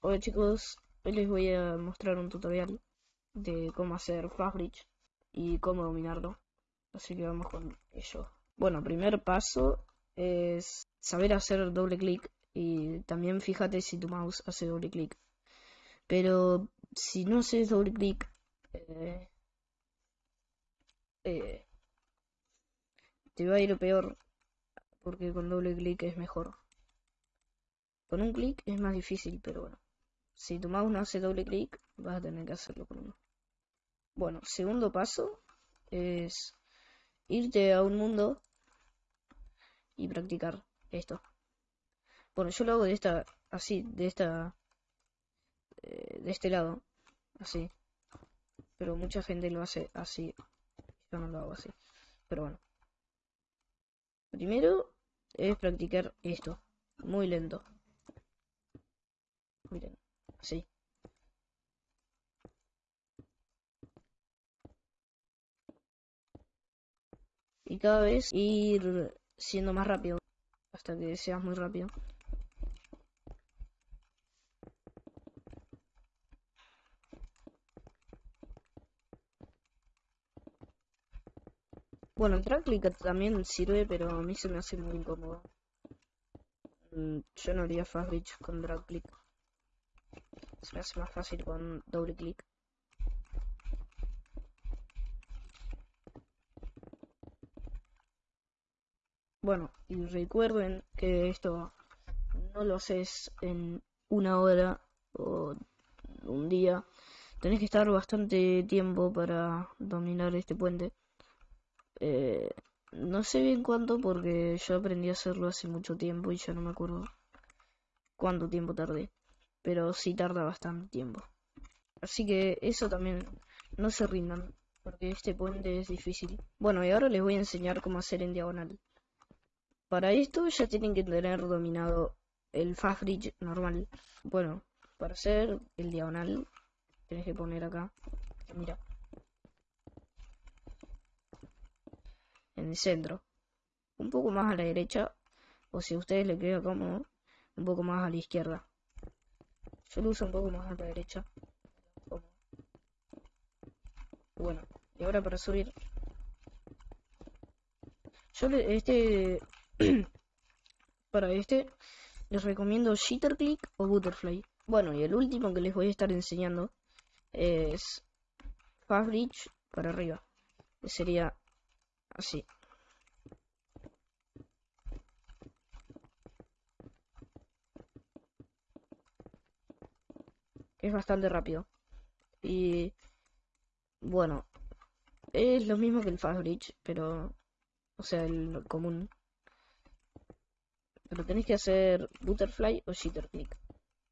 Hola chicos, hoy les voy a mostrar un tutorial de cómo hacer Fastbridge y cómo dominarlo. Así que vamos con ello. Bueno, primer paso es saber hacer doble clic y también fíjate si tu mouse hace doble clic. Pero si no haces doble clic, eh, eh, te va a ir peor porque con doble clic es mejor. Con un clic es más difícil, pero bueno. Si tu mouse no hace doble clic, vas a tener que hacerlo con uno. Bueno, segundo paso es irte a un mundo y practicar esto. Bueno, yo lo hago de esta, así, de esta, eh, de este lado, así. Pero mucha gente lo hace así. Yo no lo hago así. Pero bueno. Primero es practicar esto. Muy lento. Miren, así. Y cada vez ir siendo más rápido. Hasta que seas muy rápido. Bueno, el drag click también sirve, pero a mí se me hace muy incómodo. Mm, yo no haría fast reach con drag click. Se hace más fácil con doble clic. Bueno, y recuerden que esto no lo haces en una hora o un día. Tenés que estar bastante tiempo para dominar este puente. Eh, no sé bien cuánto porque yo aprendí a hacerlo hace mucho tiempo y ya no me acuerdo cuánto tiempo tardé. Pero sí tarda bastante tiempo. Así que eso también no se rindan porque este puente es difícil. Bueno, y ahora les voy a enseñar cómo hacer en diagonal. Para esto ya tienen que tener dominado el fast bridge normal. Bueno, para hacer el diagonal tienes que poner acá. Mira. En el centro. Un poco más a la derecha. O si a ustedes les queda cómodo, un poco más a la izquierda. Yo un poco más a la derecha. Bueno, y ahora para subir. Yo este para este les recomiendo Jitter Click o Butterfly. Bueno, y el último que les voy a estar enseñando es Fast Reach para arriba. Que sería así. Es bastante rápido. Y bueno, es lo mismo que el Fast Reach, pero o sea, el común. Pero tenéis que hacer butterfly o jitter click.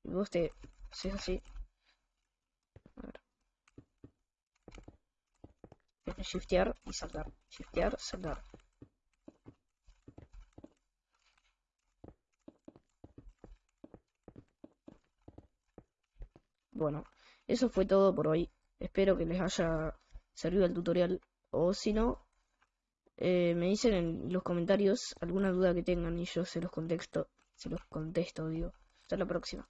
Y vos te haces así. A ver. Shiftear y saltar. Shiftear, saltar. Bueno, eso fue todo por hoy. Espero que les haya servido el tutorial. O si no, eh, me dicen en los comentarios alguna duda que tengan y yo se los contesto, se los contesto, digo. Hasta la próxima.